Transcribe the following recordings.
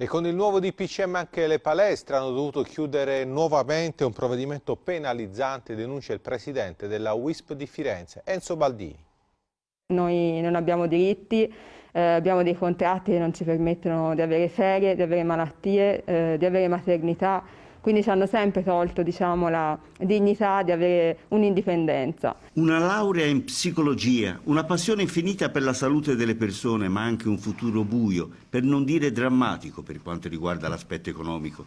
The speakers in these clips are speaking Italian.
E con il nuovo DPCM anche le palestre hanno dovuto chiudere nuovamente un provvedimento penalizzante, denuncia il presidente della WISP di Firenze, Enzo Baldini. Noi non abbiamo diritti, eh, abbiamo dei contratti che non ci permettono di avere ferie, di avere malattie, eh, di avere maternità, quindi ci hanno sempre tolto diciamo, la dignità di avere un'indipendenza. Una laurea in psicologia, una passione infinita per la salute delle persone, ma anche un futuro buio, per non dire drammatico per quanto riguarda l'aspetto economico.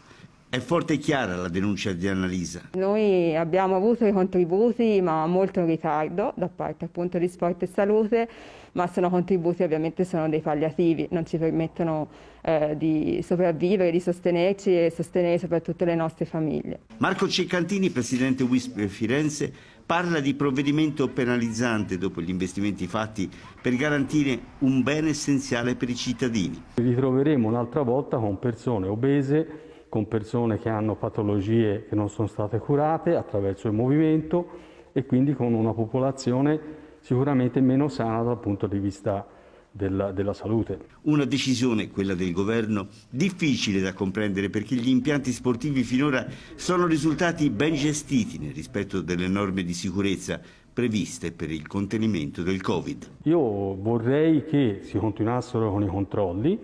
È forte e chiara la denuncia di Annalisa. Noi abbiamo avuto i contributi ma molto in ritardo da parte appunto di Sport e Salute, ma sono contributi ovviamente sono dei palliativi, non ci permettono eh, di sopravvivere, di sostenerci e sostenere soprattutto le nostre famiglie. Marco Ceccantini, presidente WISP Firenze, parla di provvedimento penalizzante dopo gli investimenti fatti per garantire un bene essenziale per i cittadini. Ritroveremo un'altra volta con persone obese con persone che hanno patologie che non sono state curate attraverso il movimento e quindi con una popolazione sicuramente meno sana dal punto di vista della, della, salute. Una decisione, quella del governo, difficile da comprendere perché gli impianti sportivi finora sono risultati ben gestiti nel rispetto delle norme di sicurezza previste per il contenimento del Covid. Io vorrei che si continuassero con i controlli,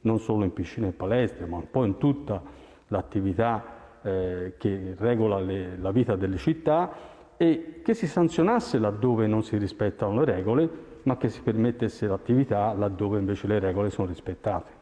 non solo in piscine e palestre, ma poi in tutta l'attività eh, che regola le, la vita delle città e che si sanzionasse laddove non si rispettano le regole, ma che si permettesse l'attività laddove invece le regole sono rispettate.